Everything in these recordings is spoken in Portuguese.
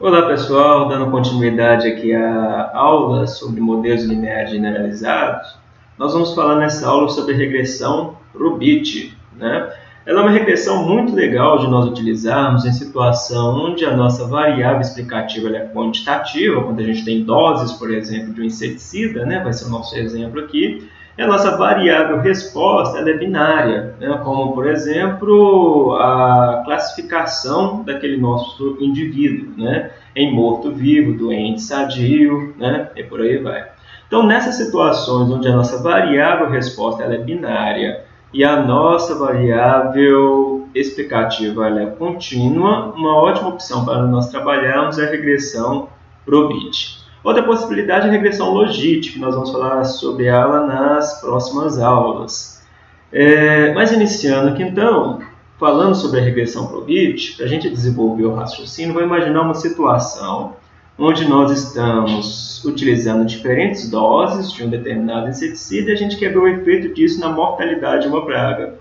Olá pessoal, dando continuidade aqui à aula sobre modelos lineares generalizados, nós vamos falar nessa aula sobre regressão Robit. Né? Ela é uma regressão muito legal de nós utilizarmos em situação onde a nossa variável explicativa é quantitativa, quando a gente tem doses, por exemplo, de um inseticida, né? vai ser o nosso exemplo aqui, e a nossa variável resposta é binária, né? como, por exemplo, a classificação daquele nosso indivíduo, né? em morto-vivo, doente, sadio, né? e por aí vai. Então, nessas situações onde a nossa variável resposta é binária e a nossa variável explicativa é contínua, uma ótima opção para nós trabalharmos é a regressão Probit. Outra possibilidade é a regressão logística, que nós vamos falar sobre ela nas próximas aulas. É, mas iniciando aqui então, falando sobre a regressão Probit, para a gente desenvolver o raciocínio, vou imaginar uma situação onde nós estamos utilizando diferentes doses de um determinado inseticida e a gente quer ver o efeito disso na mortalidade de uma praga.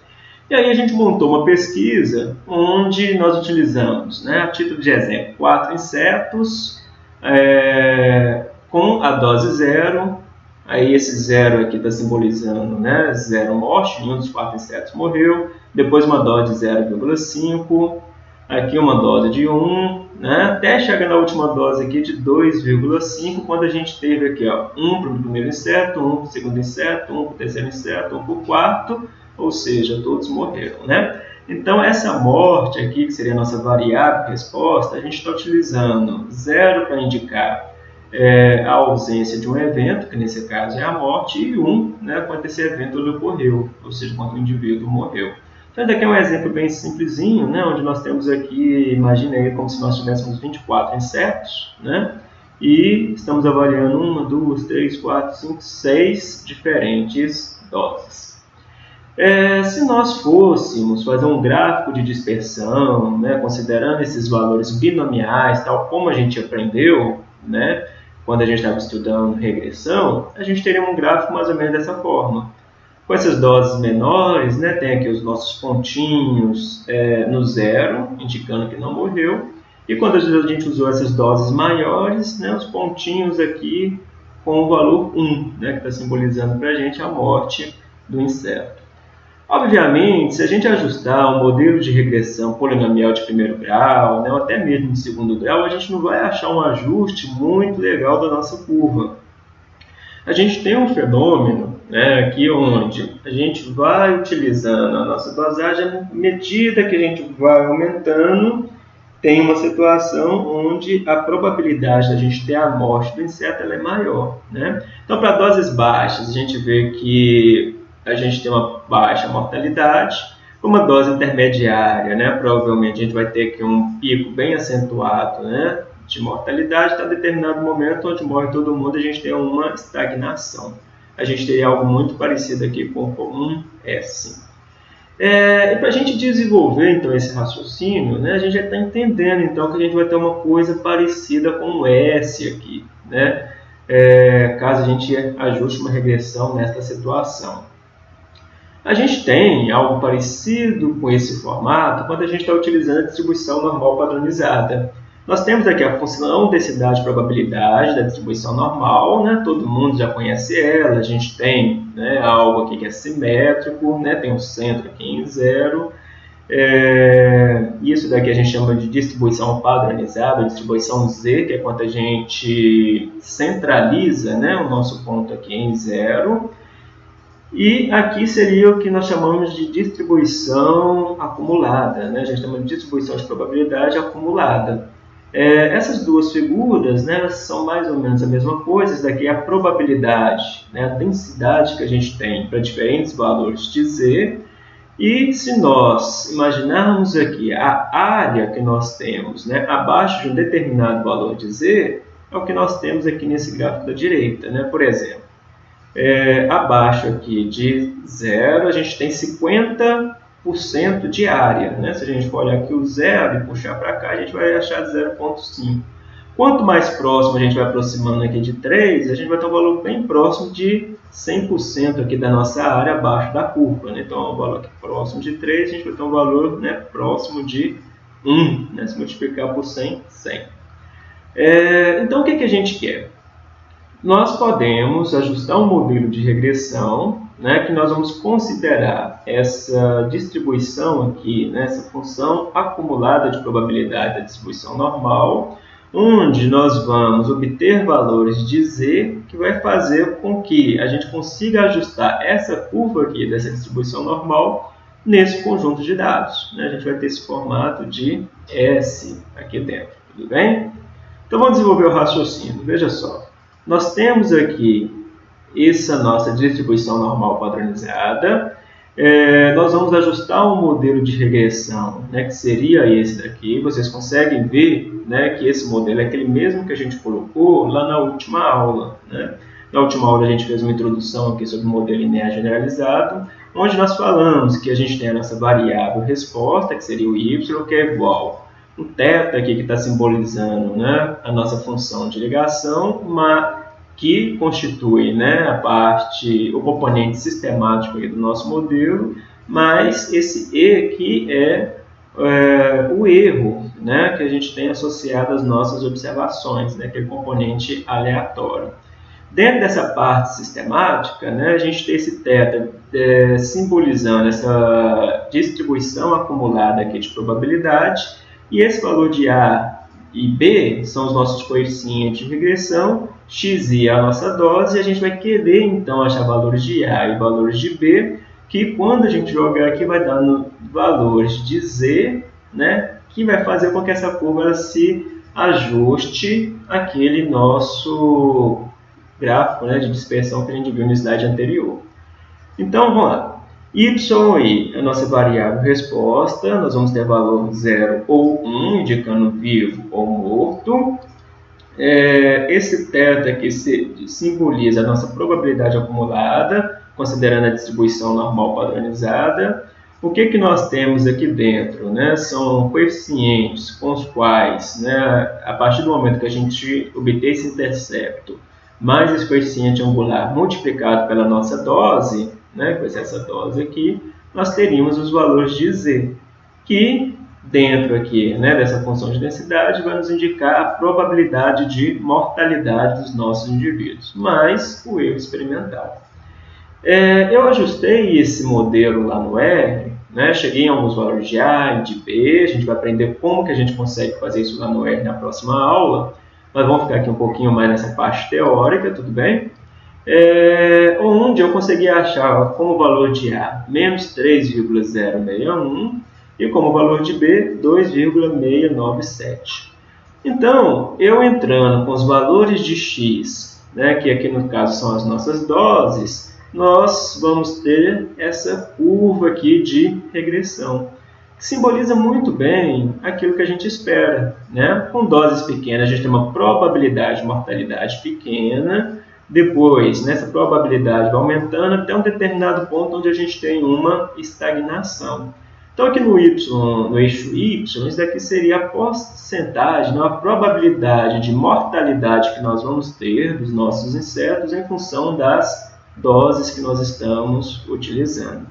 E aí a gente montou uma pesquisa onde nós utilizamos, né, a título de exemplo, quatro insetos é, com a dose zero. Aí esse zero aqui está simbolizando né, zero morte, nenhum dos quatro insetos morreu. Depois uma dose de 0,5, aqui uma dose de 1, né, até chegar na última dose aqui de 2,5, quando a gente teve aqui ó, 1 para o primeiro inseto, 1 para o segundo inseto, 1 para o terceiro inseto, 1 para o quarto, ou seja, todos morreram. Né? Então, essa morte aqui, que seria a nossa variável resposta, a gente está utilizando zero para indicar é, a ausência de um evento, que nesse caso é a morte, e um né, quando esse evento ocorreu, ou seja, quando o indivíduo morreu. Então, esse aqui é um exemplo bem simplesinho, né, onde nós temos aqui, imagine aí como se nós tivéssemos 24 insetos, né, e estamos avaliando uma, duas, três, quatro, cinco, seis diferentes doses. É, se nós fôssemos fazer um gráfico de dispersão, né, considerando esses valores binomiais, tal como a gente aprendeu, né, quando a gente estava estudando regressão, a gente teria um gráfico mais ou menos dessa forma. Com essas doses menores, né, tem aqui os nossos pontinhos é, no zero, indicando que não morreu. E quando a gente usou essas doses maiores, né, os pontinhos aqui com o valor 1, né, que está simbolizando para a gente a morte do inseto. Obviamente, se a gente ajustar um modelo de regressão polinomial de primeiro grau, né, ou até mesmo de segundo grau, a gente não vai achar um ajuste muito legal da nossa curva. A gente tem um fenômeno né, aqui onde a gente vai utilizando a nossa dosagem à medida que a gente vai aumentando, tem uma situação onde a probabilidade da gente ter a morte do inseto é maior. Né? Então, para doses baixas, a gente vê que a gente tem uma baixa mortalidade. Uma dose intermediária, né, provavelmente a gente vai ter aqui um pico bem acentuado né, de mortalidade, está determinado momento onde morre todo mundo, a gente tem uma estagnação. A gente teria algo muito parecido aqui com um S. É, e para a gente desenvolver então esse raciocínio, né, a gente já está entendendo então que a gente vai ter uma coisa parecida com o S aqui, né, é, caso a gente ajuste uma regressão nesta situação. A gente tem algo parecido com esse formato quando a gente está utilizando a distribuição normal padronizada. Nós temos aqui a função densidade probabilidade da distribuição normal, né? todo mundo já conhece ela, a gente tem né, algo aqui que é simétrico, né? tem um centro aqui em zero, é, isso daqui a gente chama de distribuição padronizada, distribuição Z, que é quando a gente centraliza né, o nosso ponto aqui em zero, e aqui seria o que nós chamamos de distribuição acumulada, né? a gente chama de distribuição de probabilidade acumulada. É, essas duas figuras né, são mais ou menos a mesma coisa, isso daqui é a probabilidade, né, a densidade que a gente tem para diferentes valores de z, e se nós imaginarmos aqui a área que nós temos né, abaixo de um determinado valor de z, é o que nós temos aqui nesse gráfico da direita. Né? Por exemplo, é, abaixo aqui de zero, a gente tem 50% de área. Né? Se a gente for olhar aqui o zero e puxar para cá, a gente vai achar 0,5. Quanto mais próximo a gente vai aproximando aqui de 3, a gente vai ter um valor bem próximo de 100% aqui da nossa área abaixo da curva. Né? Então, um valor aqui próximo de 3, a gente vai ter um valor né, próximo de 1. Né? Se multiplicar por 100, 100. É, então, o que, que a gente quer? Nós podemos ajustar um modelo de regressão, né, que nós vamos considerar essa distribuição aqui, né, essa função acumulada de probabilidade da distribuição normal, onde nós vamos obter valores de z que vai fazer com que a gente consiga ajustar essa curva aqui dessa distribuição normal nesse conjunto de dados. Né? A gente vai ter esse formato de S aqui dentro, tudo bem? Então vamos desenvolver o raciocínio. Veja só, nós temos aqui essa nossa distribuição normal padronizada, é, nós vamos ajustar um modelo de regressão, né, que seria esse daqui. Vocês conseguem ver né, que esse modelo é aquele mesmo que a gente colocou lá na última aula. Né? Na última aula a gente fez uma introdução aqui sobre o modelo linear generalizado, onde nós falamos que a gente tem a nossa variável resposta, que seria o y, que é igual o θ aqui que está simbolizando né, a nossa função de ligação, mas que constitui né, a parte, o componente sistemático do nosso modelo, mas esse E que é, é, o erro né, que a gente tem associado às nossas observações, né, aquele componente aleatório. Dentro dessa parte sistemática, né, a gente tem esse θ é, simbolizando essa distribuição acumulada aqui de probabilidade, e esse valor de A e B são os nossos coeficientes de regressão, x é a nossa dose, e a gente vai querer então achar valores de A e valores de B, que quando a gente jogar aqui vai dar valores de Z, né, que vai fazer com que essa curva se ajuste àquele nosso gráfico né, de dispersão que a gente viu na slide anterior. Então, vamos lá. Y é a nossa variável resposta, nós vamos ter valor 0 ou 1, indicando vivo ou morto. É, esse θ aqui simboliza a nossa probabilidade acumulada, considerando a distribuição normal padronizada. O que, que nós temos aqui dentro? Né? São coeficientes com os quais, né, a partir do momento que a gente obter esse intercepto, mais esse coeficiente angular multiplicado pela nossa dose, né, com essa dose aqui, nós teríamos os valores de z, que dentro aqui né, dessa função de densidade vai nos indicar a probabilidade de mortalidade dos nossos indivíduos, mais o erro experimentado. É, eu ajustei esse modelo lá no R, né, cheguei em alguns valores de A e de B, a gente vai aprender como que a gente consegue fazer isso lá no R na próxima aula, mas vamos ficar aqui um pouquinho mais nessa parte teórica, tudo bem? É, onde eu consegui achar como valor de A menos 3,061 e como valor de B 2,697. Então, eu entrando com os valores de x, né, que aqui no caso são as nossas doses, nós vamos ter essa curva aqui de regressão, que simboliza muito bem aquilo que a gente espera. Né? Com doses pequenas, a gente tem uma probabilidade de mortalidade pequena, depois, nessa probabilidade vai aumentando até um determinado ponto onde a gente tem uma estagnação. Então, aqui no, y, no eixo y, isso daqui seria a porcentagem, né, a probabilidade de mortalidade que nós vamos ter dos nossos insetos em função das doses que nós estamos utilizando.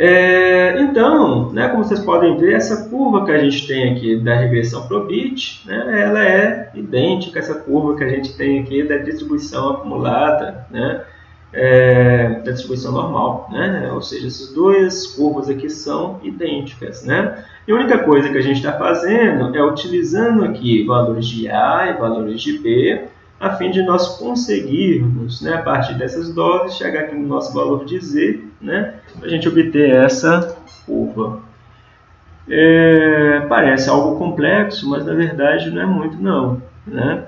É, então, né, como vocês podem ver, essa curva que a gente tem aqui da regressão Probit, né, ela é idêntica a essa curva que a gente tem aqui da distribuição acumulada, né, é, da distribuição normal. Né, ou seja, essas duas curvas aqui são idênticas. Né, e a única coisa que a gente está fazendo é utilizando aqui valores de A e valores de B, a fim de nós conseguirmos, né, a partir dessas doses, chegar aqui no nosso valor de Z, né, para a gente obter essa curva. É, parece algo complexo, mas na verdade não é muito não. Né?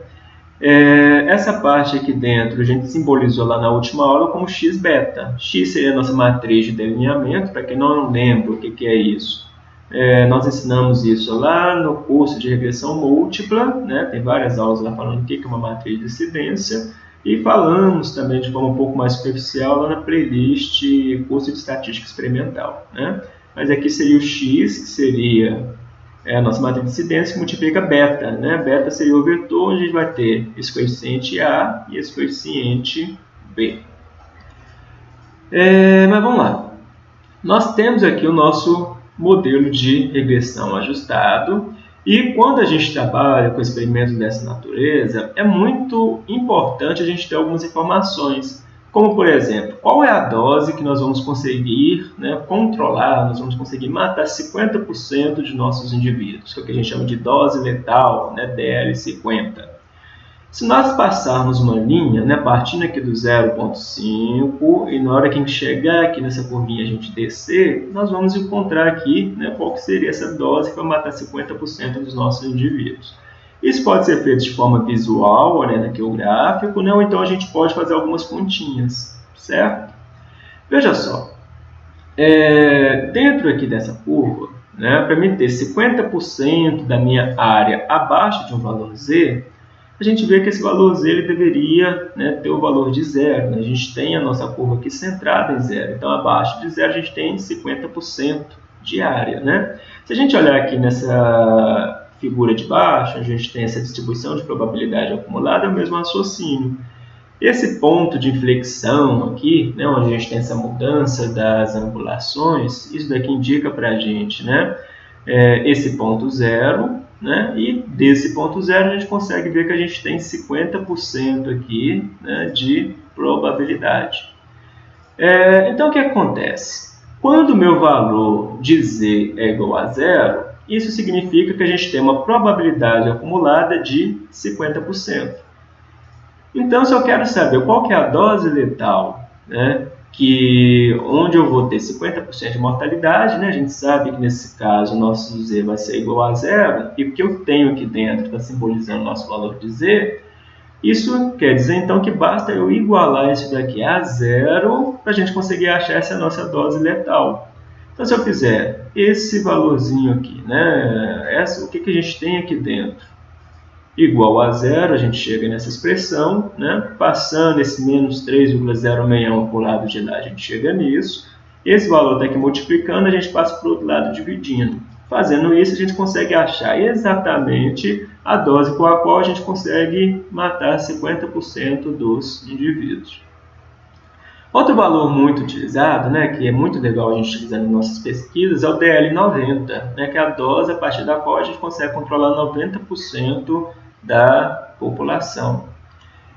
É, essa parte aqui dentro a gente simbolizou lá na última aula como x beta. x seria a nossa matriz de delineamento, para quem não lembra o que, que é isso. É, nós ensinamos isso lá no curso de regressão múltipla, né? tem várias aulas lá falando o que é uma matriz de incidência, e falamos também de forma um pouco mais superficial lá na playlist curso de estatística experimental. Né? Mas aqui seria o x, que seria é, a nossa matriz de incidência, que multiplica beta. Né? Beta seria o vetor onde a gente vai ter esse coeficiente A e esse coeficiente B. É, mas vamos lá. Nós temos aqui o nosso modelo de regressão ajustado. E quando a gente trabalha com experimentos dessa natureza, é muito importante a gente ter algumas informações, como por exemplo, qual é a dose que nós vamos conseguir né, controlar, nós vamos conseguir matar 50% de nossos indivíduos, que é o que a gente chama de dose letal, né, DL50. Se nós passarmos uma linha, né, partindo aqui do 0.5 e na hora que a gente chegar aqui nessa curvinha a gente descer, nós vamos encontrar aqui né, qual que seria essa dose que vai matar 50% dos nossos indivíduos. Isso pode ser feito de forma visual, olhando aqui o gráfico, né, ou então a gente pode fazer algumas continhas, certo? Veja só, é, dentro aqui dessa curva, né, para mim ter 50% da minha área abaixo de um valor Z, a gente vê que esse valor z ele deveria né, ter o valor de zero. Né? A gente tem a nossa curva aqui centrada em zero. Então, abaixo de zero, a gente tem 50% de área. Né? Se a gente olhar aqui nessa figura de baixo, a gente tem essa distribuição de probabilidade acumulada, é o mesmo raciocínio. Esse ponto de inflexão aqui, né, onde a gente tem essa mudança das angulações, isso daqui indica para a gente né, é, esse ponto zero, né? E desse ponto zero a gente consegue ver que a gente tem 50% aqui né, de probabilidade. É, então o que acontece? Quando o meu valor de z é igual a zero, isso significa que a gente tem uma probabilidade acumulada de 50%. Então, se eu quero saber qual que é a dose letal né, que onde eu vou ter 50% de mortalidade, né? a gente sabe que nesse caso o nosso Z vai ser igual a zero, e o que eu tenho aqui dentro está simbolizando o nosso valor de Z, isso quer dizer então que basta eu igualar isso daqui a zero para a gente conseguir achar essa nossa dose letal. Então se eu fizer esse valorzinho aqui, né? essa, o que, que a gente tem aqui dentro? Igual a zero, a gente chega nessa expressão, né? passando esse menos 3,061 para o lado de lá, a gente chega nisso. Esse valor está aqui multiplicando, a gente passa para o outro lado dividindo. Fazendo isso, a gente consegue achar exatamente a dose com a qual a gente consegue matar 50% dos indivíduos. Outro valor muito utilizado, né, que é muito legal a gente utilizar nas nossas pesquisas, é o DL90, né, que é a dose a partir da qual a gente consegue controlar 90% da população.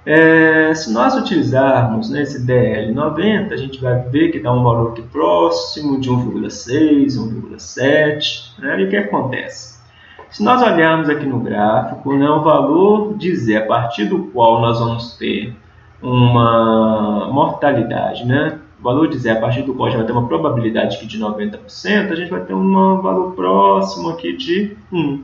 É, se nós utilizarmos né, esse DL90, a gente vai ver que dá um valor aqui próximo de 1,6, 1,7. Né, e o que acontece? Se nós olharmos aqui no gráfico, né, o valor dizer a partir do qual nós vamos ter uma mortalidade, né, o valor dizer a partir do qual a gente vai ter uma probabilidade aqui de 90%, a gente vai ter um valor próximo aqui de 1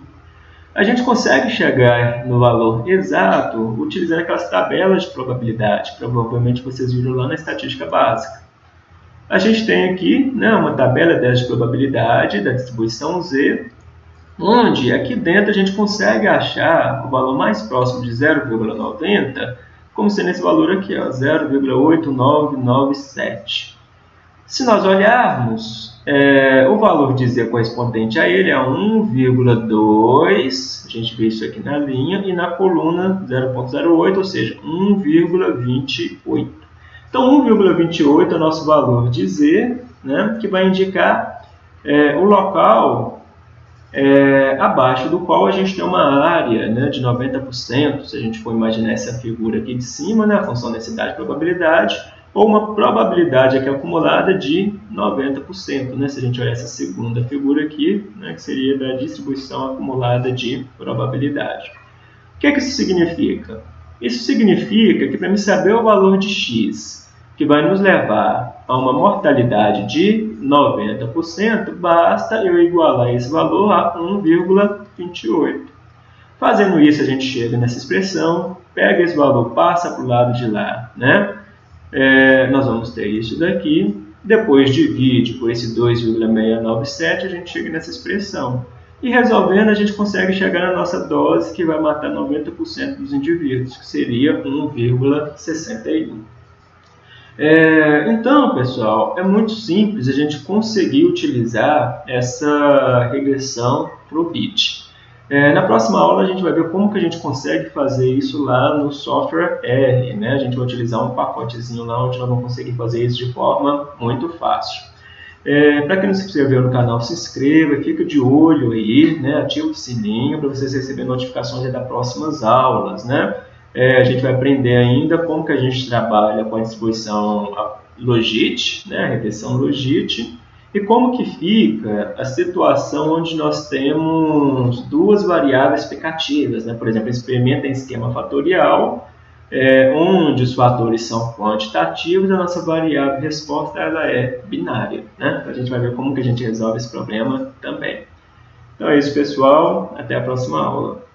a gente consegue chegar no valor exato utilizando aquelas tabelas de probabilidade, provavelmente vocês viram lá na estatística básica. A gente tem aqui né, uma tabela de probabilidade da distribuição Z, onde aqui dentro a gente consegue achar o valor mais próximo de 0,90, como sendo esse valor aqui, 0,8997. Se nós olharmos, é, o valor de Z correspondente a ele é 1,2, a gente vê isso aqui na linha, e na coluna 0,08, ou seja, 1,28. Então, 1,28 é o nosso valor de Z, né, que vai indicar é, o local é, abaixo do qual a gente tem uma área né, de 90%, se a gente for imaginar essa figura aqui de cima, né, a função densidade e probabilidade, ou uma probabilidade aqui acumulada de 90%, né? se a gente olhar essa segunda figura aqui, né, que seria da distribuição acumulada de probabilidade. O que, é que isso significa? Isso significa que para me saber o valor de x, que vai nos levar a uma mortalidade de 90%, basta eu igualar esse valor a 1,28. Fazendo isso, a gente chega nessa expressão, pega esse valor, passa para o lado de lá, né? É, nós vamos ter isso daqui, depois divide por esse 2,697, a gente chega nessa expressão. E resolvendo, a gente consegue chegar na nossa dose, que vai matar 90% dos indivíduos, que seria 1,61. É, então, pessoal, é muito simples a gente conseguir utilizar essa regressão para o BIT. É, na próxima aula a gente vai ver como que a gente consegue fazer isso lá no software R. Né? A gente vai utilizar um pacotezinho lá onde nós vamos conseguir fazer isso de forma muito fácil. É, para quem não se inscreveu no canal, se inscreva, fica de olho aí, né? ativa o sininho para vocês receberem notificações das próximas aulas. Né? É, a gente vai aprender ainda como que a gente trabalha com a distribuição Logit, né? a regressão Logit, e como que fica a situação onde nós temos duas variáveis explicativas, né? por exemplo, experimenta em esquema fatorial, é, onde os fatores são quantitativos, a nossa variável resposta ela é binária. Né? Então a gente vai ver como que a gente resolve esse problema também. Então é isso, pessoal. Até a próxima aula.